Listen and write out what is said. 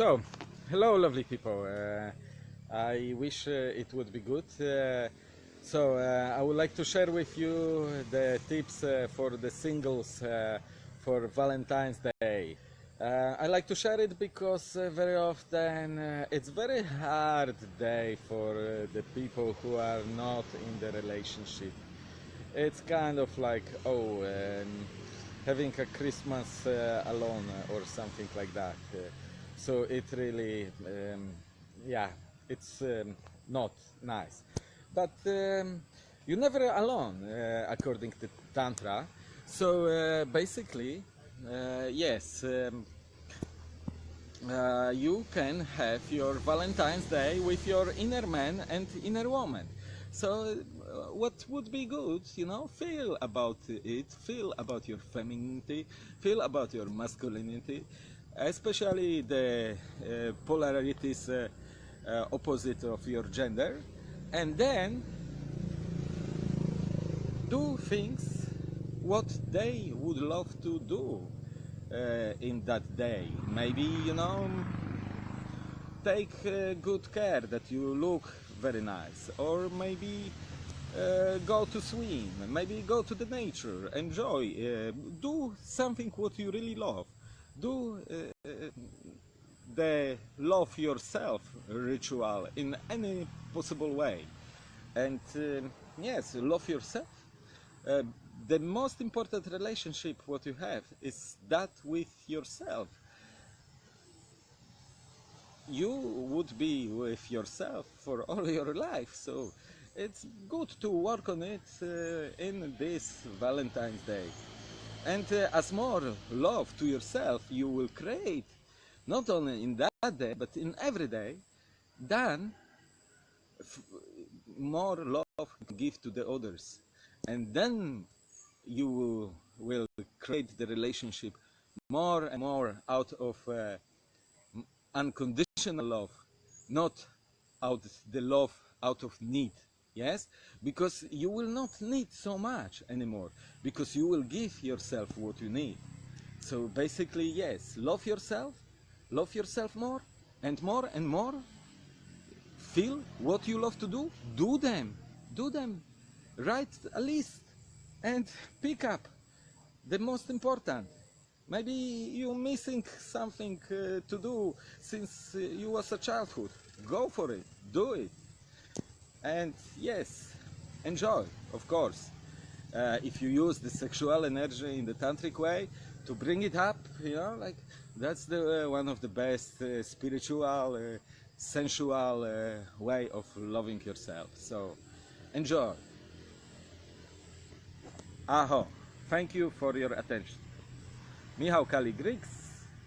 So, hello, lovely people. Uh, I wish uh, it would be good. Uh, so, uh, I would like to share with you the tips uh, for the singles uh, for Valentine's Day. I like to share it because very often it's very hard day for the people who are not in the relationship. It's kind of like oh, um, having a Christmas alone or something like that. So it really, um, yeah, it's um, not nice. But um, you're never alone, uh, according to Tantra. So uh, basically, uh, yes, um, uh, you can have your Valentine's Day with your inner man and inner woman. So, uh, what would be good, you know, feel about it, feel about your femininity, feel about your masculinity, especially the uh, polarities uh, uh, opposite of your gender, and then do things what they would love to do in that day. Maybe, you know, take good care that you look very nice, or maybe uh, go to swim, maybe go to the nature, enjoy, uh, do something what you really love. Do uh, the love yourself ritual in any possible way. And uh, yes, love yourself. Uh, the most important relationship what you have is that with yourself. You would be with yourself for all your life, so it's good to work on it uh, in this Valentine's Day. And uh, as more love to yourself you will create, not only in that day, but in every day, then more love give to the others. And then you will create the relationship more and more out of uh, unconditional love, not out the love out of need. Yes, because you will not need so much anymore, because you will give yourself what you need. So basically, yes, love yourself, love yourself more and more and more. Feel what you love to do, do them, do them. Write a list and pick up the most important. Maybe you're missing something uh, to do since uh, you was a childhood. Go for it, do it. And yes, enjoy, of course. Uh, if you use the sexual energy in the tantric way to bring it up, you know, like that's the uh, one of the best uh, spiritual, uh, sensual uh, way of loving yourself. So enjoy. Aho. Thank you for your attention. Michał Kali Griggs,